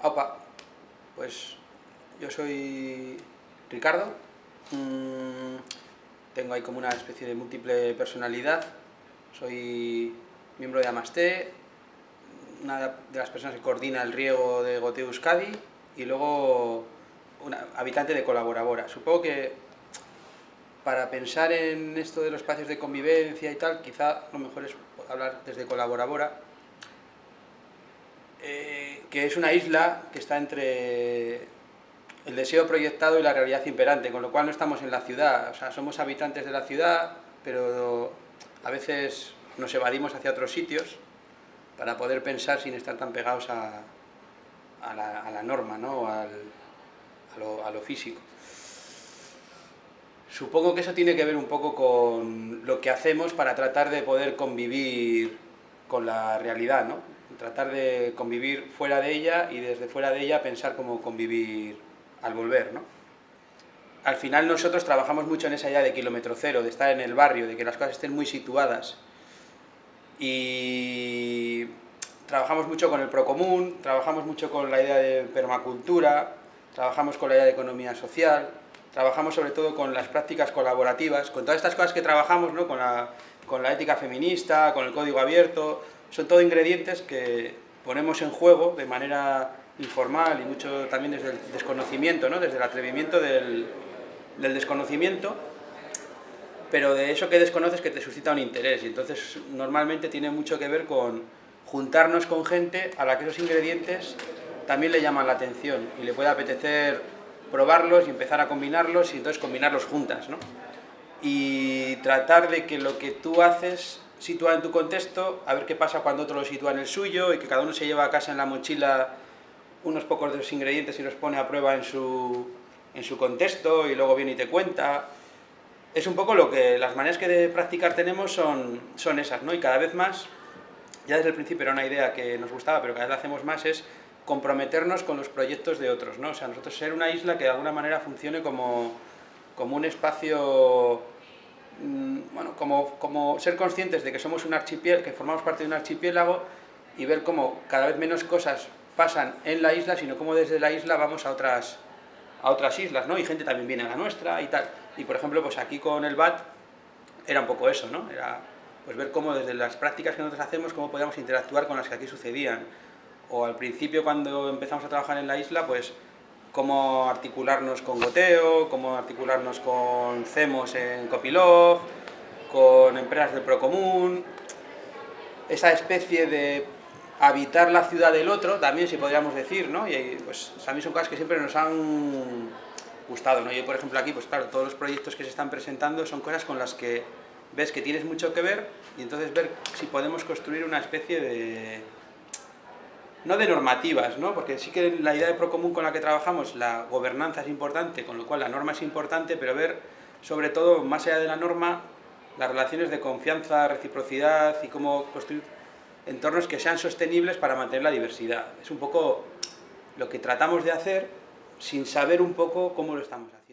Opa, pues yo soy Ricardo, mm, tengo ahí como una especie de múltiple personalidad, soy miembro de Amasté, una de las personas que coordina el riego de Goteo Euskadi y luego una habitante de Colaborabora. Supongo que para pensar en esto de los espacios de convivencia y tal, quizá lo mejor es hablar desde Colaborabora, eh, que es una isla que está entre el deseo proyectado y la realidad imperante, con lo cual no estamos en la ciudad, o sea, somos habitantes de la ciudad, pero a veces nos evadimos hacia otros sitios para poder pensar sin estar tan pegados a, la, norma, ¿no? a, lo, físico. Supongo que eso tiene que ver un poco con lo que hacemos para tratar de poder convivir con la realidad, ¿no? Tratar de convivir fuera de ella y desde fuera de ella pensar cómo convivir al volver, ¿no? Al final nosotros trabajamos mucho en esa idea de kilómetro cero, de estar en el barrio, de que las cosas estén muy situadas y trabajamos mucho con el procomún, trabajamos mucho con la idea de permacultura, trabajamos con la idea de economía social, trabajamos sobre todo con las prácticas colaborativas, con todas estas cosas que trabajamos, ¿no? con, la, con la ética feminista, con el código abierto, son todo ingredientes que ponemos en juego de manera informal y mucho también desde el desconocimiento, ¿no? desde el atrevimiento del, desconocimiento, pero de eso que desconoces que te suscita un interés y entonces normalmente tiene mucho que ver con juntarnos con gente a la que esos ingredientes también le llaman la atención y le puede apetecer probarlos y empezar a combinarlos y entonces combinarlos juntas, ¿no? Y tratar de que lo que tú haces situar en tu contexto, a ver qué pasa cuando otro lo sitúa en el suyo y que cada uno se lleva a casa en la mochila unos pocos de los ingredientes y los pone a prueba en su, en su contexto y luego viene y te cuenta. Es un poco lo que las maneras que de practicar tenemos son, son esas, ¿no? Y cada vez más, ya desde el principio era una idea que nos gustaba, pero cada vez la hacemos más, es comprometernos con los proyectos de otros, ¿no? O sea, nosotros ser una isla que de alguna manera funcione como, como un espacio Mm, bueno, como, como, ser conscientes de que somos un archipiélago, que formamos parte de un archipiélago y ver cómo cada vez menos cosas pasan en la isla, sino cómo desde la isla vamos a otras, a otras islas, ¿no? Y gente también viene a la nuestra y tal. Y por ejemplo, pues aquí con el BAT era un poco eso, ¿no? Era pues ver cómo desde las prácticas que nosotros hacemos, cómo podíamos interactuar con las que aquí sucedían. O al principio cuando empezamos a trabajar en la isla, pues cómo articularnos con Goteo, cómo articularnos con CEMOS en Copilov, con empresas del Procomún, esa especie de habitar la ciudad del otro, también si podríamos decir, ¿no? Y pues a mí son cosas que siempre nos han gustado, ¿no? Yo, por ejemplo, aquí, pues claro, todos los proyectos que se están presentando son cosas con las que ves que tienes mucho que ver y entonces ver si podemos construir una especie de no de normativas, ¿no? porque sí que la idea de Procomún con la que trabajamos, la gobernanza es importante, con lo cual la norma es importante, pero ver sobre todo, más allá de la norma, las relaciones de confianza, reciprocidad y cómo construir entornos que sean sostenibles para mantener la diversidad. Es un poco lo que tratamos de hacer sin saber un poco cómo lo estamos haciendo.